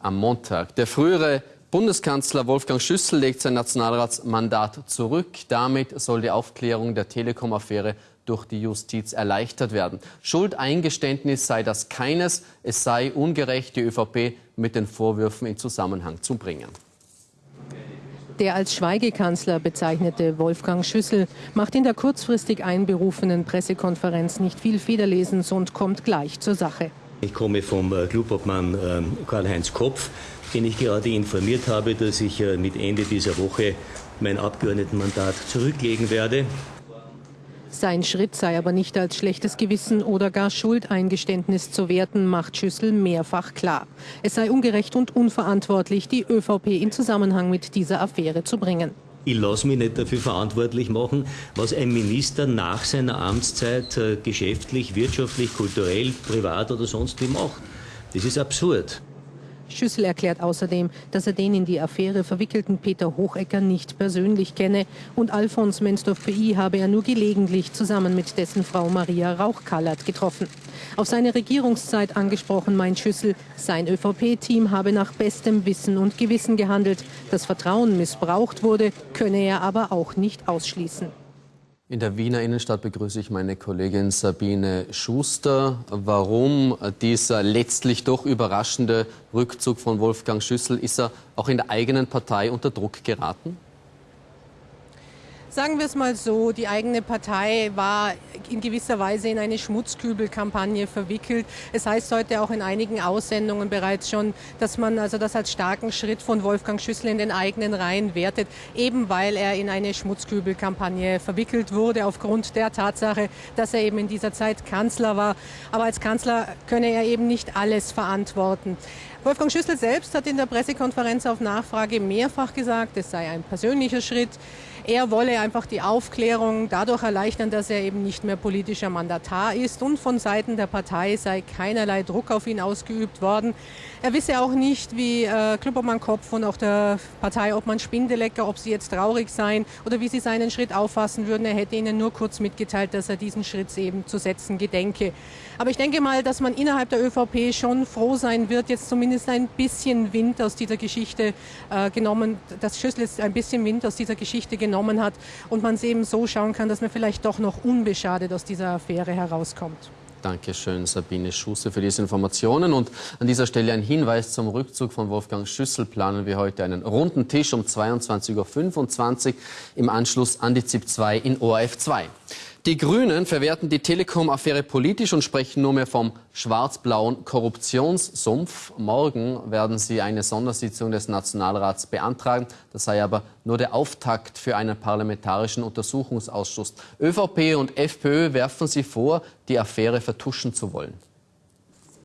am Montag. Der frühere Bundeskanzler Wolfgang Schüssel legt sein Nationalratsmandat zurück. Damit soll die Aufklärung der Telekom-Affäre durch die Justiz erleichtert werden. Schuldeingeständnis sei das keines. Es sei ungerecht, die ÖVP mit den Vorwürfen in Zusammenhang zu bringen. Der als Schweigekanzler bezeichnete Wolfgang Schüssel macht in der kurzfristig einberufenen Pressekonferenz nicht viel Federlesens und kommt gleich zur Sache. Ich komme vom äh, Klubobmann ähm, Karl-Heinz Kopf, den ich gerade informiert habe, dass ich äh, mit Ende dieser Woche mein Abgeordnetenmandat zurücklegen werde. Sein Schritt sei aber nicht als schlechtes Gewissen oder gar Schuldeingeständnis zu werten, macht Schüssel mehrfach klar. Es sei ungerecht und unverantwortlich, die ÖVP in Zusammenhang mit dieser Affäre zu bringen. Ich lasse mich nicht dafür verantwortlich machen, was ein Minister nach seiner Amtszeit äh, geschäftlich, wirtschaftlich, kulturell, privat oder sonst wie macht. Das ist absurd. Schüssel erklärt außerdem, dass er den in die Affäre verwickelten Peter Hochecker nicht persönlich kenne und Alfons Menstorf-PI habe er nur gelegentlich zusammen mit dessen Frau Maria Rauch-Kallert getroffen. Auf seine Regierungszeit angesprochen meint Schüssel, sein ÖVP-Team habe nach bestem Wissen und Gewissen gehandelt. Das Vertrauen missbraucht wurde, könne er aber auch nicht ausschließen. In der Wiener Innenstadt begrüße ich meine Kollegin Sabine Schuster. Warum dieser letztlich doch überraschende Rückzug von Wolfgang Schüssel? Ist er auch in der eigenen Partei unter Druck geraten? Sagen wir es mal so, die eigene Partei war in gewisser Weise in eine Schmutzkübelkampagne verwickelt. Es heißt heute auch in einigen Aussendungen bereits schon, dass man also das als starken Schritt von Wolfgang Schüssel in den eigenen Reihen wertet, eben weil er in eine Schmutzkübelkampagne verwickelt wurde, aufgrund der Tatsache, dass er eben in dieser Zeit Kanzler war. Aber als Kanzler könne er eben nicht alles verantworten. Wolfgang Schüssel selbst hat in der Pressekonferenz auf Nachfrage mehrfach gesagt, es sei ein persönlicher Schritt. Er wolle einfach die Aufklärung dadurch erleichtern, dass er eben nicht mehr politischer Mandatar ist und von Seiten der Partei sei keinerlei Druck auf ihn ausgeübt worden. Er wisse auch nicht, wie äh, Klubobmann Kopf und auch der Parteiobmann Spindelecker, ob sie jetzt traurig seien oder wie sie seinen Schritt auffassen würden. Er hätte ihnen nur kurz mitgeteilt, dass er diesen Schritt eben zu setzen gedenke. Aber ich denke mal, dass man innerhalb der ÖVP schon froh sein wird, jetzt zumindest ein bisschen Wind aus dieser Geschichte äh, genommen, dass Schüssel jetzt ein bisschen Wind aus dieser Geschichte genommen hat und man es eben so schauen kann, dass man vielleicht doch noch unbeschadet aus dieser Affäre herauskommt. Dankeschön, Sabine Schusse, für diese Informationen. Und an dieser Stelle ein Hinweis zum Rückzug von Wolfgang Schüssel. Planen wir heute einen runden Tisch um 22.25 Uhr im Anschluss an die ZIP 2 in ORF 2. Die Grünen verwerten die Telekom-Affäre politisch und sprechen nur mehr vom schwarz-blauen Korruptionssumpf. Morgen werden sie eine Sondersitzung des Nationalrats beantragen. Das sei aber nur der Auftakt für einen parlamentarischen Untersuchungsausschuss. ÖVP und FPÖ werfen sie vor, die Affäre vertuschen zu wollen.